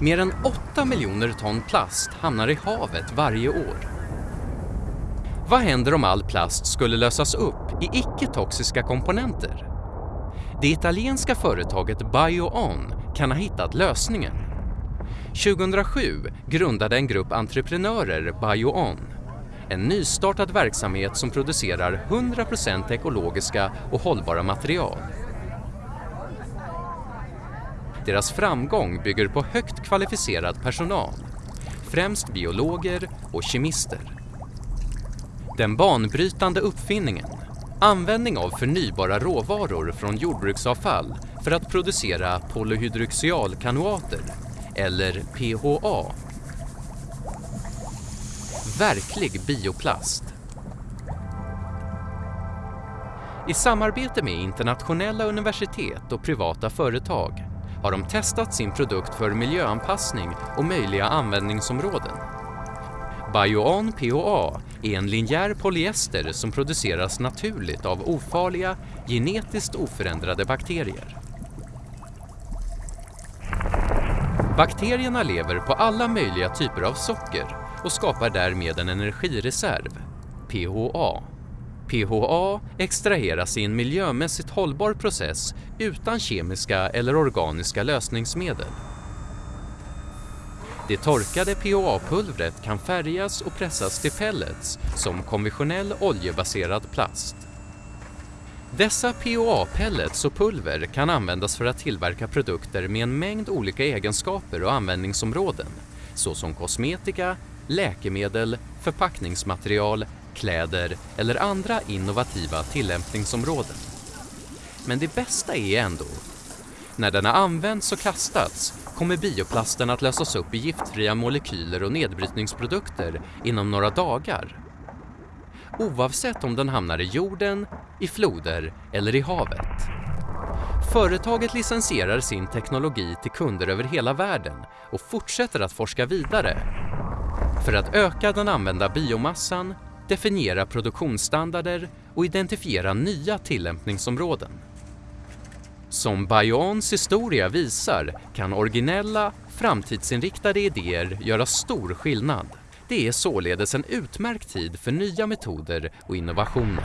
Mer än 8 miljoner ton plast hamnar i havet varje år. Vad händer om all plast skulle lösas upp i icke-toxiska komponenter? Det italienska företaget BioOn kan ha hittat lösningen. 2007 grundade en grupp entreprenörer BioOn, en nystartad verksamhet som producerar 100% ekologiska och hållbara material. Deras framgång bygger på högt kvalificerad personal, främst biologer och kemister. Den banbrytande uppfinningen, användning av förnybara råvaror från jordbruksavfall för att producera polyhydroxyalkanoater, eller PHA. Verklig bioplast. I samarbete med internationella universitet och privata företag har de testat sin produkt för miljöanpassning och möjliga användningsområden. Bioan-PHA är en linjär polyester som produceras naturligt av ofarliga, genetiskt oförändrade bakterier. Bakterierna lever på alla möjliga typer av socker och skapar därmed en energireserv, PHA. PHA extraheras i en miljömässigt hållbar process utan kemiska eller organiska lösningsmedel. Det torkade PHA-pulvret kan färgas och pressas till pellets som konventionell oljebaserad plast. Dessa PHA-pellets och pulver kan användas för att tillverka produkter med en mängd olika egenskaper och användningsområden såsom kosmetika, läkemedel, förpackningsmaterial, kläder eller andra innovativa tillämpningsområden. Men det bästa är ändå, när den har använts och kastats kommer bioplasten att lösas upp i giftfria molekyler och nedbrytningsprodukter inom några dagar. Oavsett om den hamnar i jorden, i floder eller i havet. Företaget licensierar sin teknologi till kunder över hela världen och fortsätter att forska vidare för att öka den använda biomassan, definiera produktionsstandarder och identifiera nya tillämpningsområden. Som Bayons historia visar kan originella, framtidsinriktade idéer göra stor skillnad. Det är således en utmärkt tid för nya metoder och innovationer.